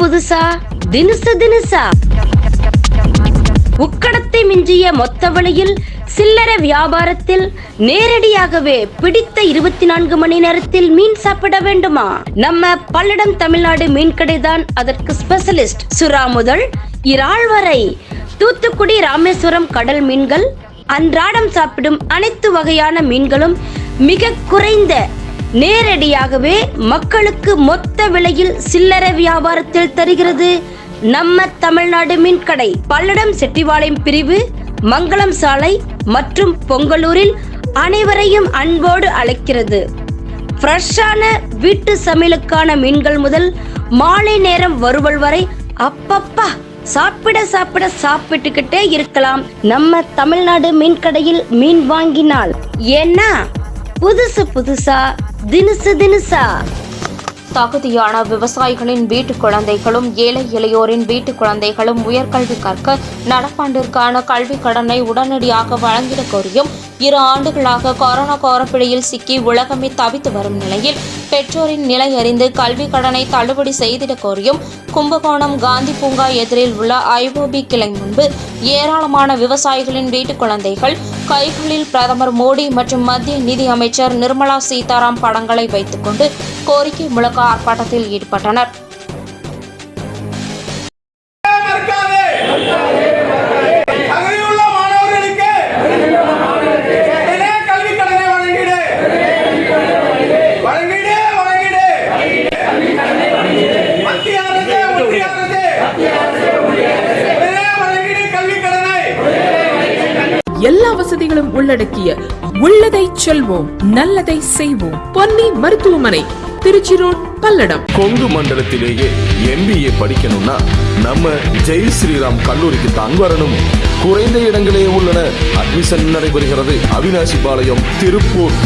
புதுசா? தினுசு தினுசா? உக்கடத்தை மிஞ்சிய மொத்த வழியில் சில்லறை வியாபாரத்தில் நேரடியாகவே பிடித்த இருபத்தி நான்கு மணி நேரத்தில் மீன் சாப்பிட வேண்டுமா? நம்ம பல்லடம் தமிழ்நாடு மீன்கடை தான் அதற்கு ஸ்பெஷலிஸ்ட் சுறா முதல். இறால் வரை தூத்துக்குடி ராமேஸ்வரம் கடல் மீன்கள் அன்றாடம் சாப்பிடும் அனைத்து வகையான மீன்களும் மிக குறைந்த நேரடியாகவே மக்களுக்கு மொத்த விலையில் சில்லறை வியாபாரத்தில் தருகிறது. நம்ம தமிழ்நாடு மீன்கடை பல்லடம் செட்டிவாளையம் பிரிவு மங்களம் சாலை மற்றும் பொங்கலூரில் அனைவரையும் அன்போடு அழைக்கிறது. ஃப்ரெஷ்ஷான வீட்டு சமையலுக்கான மீன்கள் முதல் மாலை நேரம் வருவல் வரை அப்பப்பா சாப்பிட சாப்பிட சாப்பிட்டுக்கிட்டே இருக்கலாம். நம்ம தமிழ்நாடு மீன் கடையில் மீன் வாங்கினால் ஏன்னா புதுசு புதுசா தினுசு தினுசா. தகுதியான விவசாயிகளின் வீட்டு குழந்தைகளும் ஏழை இளையோரின் வீட்டு குழந்தைகளும் உயர்கல்வி கற்க நடப்பாண்டிற்கான கல்விக் கடனை உடனடியாக வழங்கிட கோரியும் இரு ஆண்டுகளாக கொரோனா கோரப்பிடியில் சிக்கி உலகமே தவித்து வரும் நிலையில் பெற்றோரின் நிலை அறிந்து கல்வி கடனை தள்ளுபடி செய்திடக் கோரியும் கும்பகோணம் காந்தி பூங்கா எதிரில் உள்ள ஐஓபி கிளை முன்பு ஏராளமான விவசாயிகளின் வீட்டு குழந்தைகள் கைகளில் பிரதமர் மோடி மற்றும் மத்திய நிதி அமைச்சர் நிர்மலா சீதாராம் படங்களை வைத்துக்கொண்டு கோரிக்கை முழக்க ஆர்ப்பாட்டத்தில் ஈடுபட்டனர். எல்லா வசதிகளும் உள்ளடக்கிய உள்ளதை செல்வோம் நல்லதை செய்வோம். பொன்னி மருத்துவமனை திருச்சி ரோட் பல்லடம். கொங்கு மண்டலத்திலேயே எம்பிஏ படிக்கணும்னா நம்ம ஜெய் ஸ்ரீராம் கல்லூரிக்கு தான் வரணும். குறைந்த இடங்களே உள்ளன. அட்மிஷன் நடைபெறுகிறது. அவினாசி பாளையம் திருப்பூர்.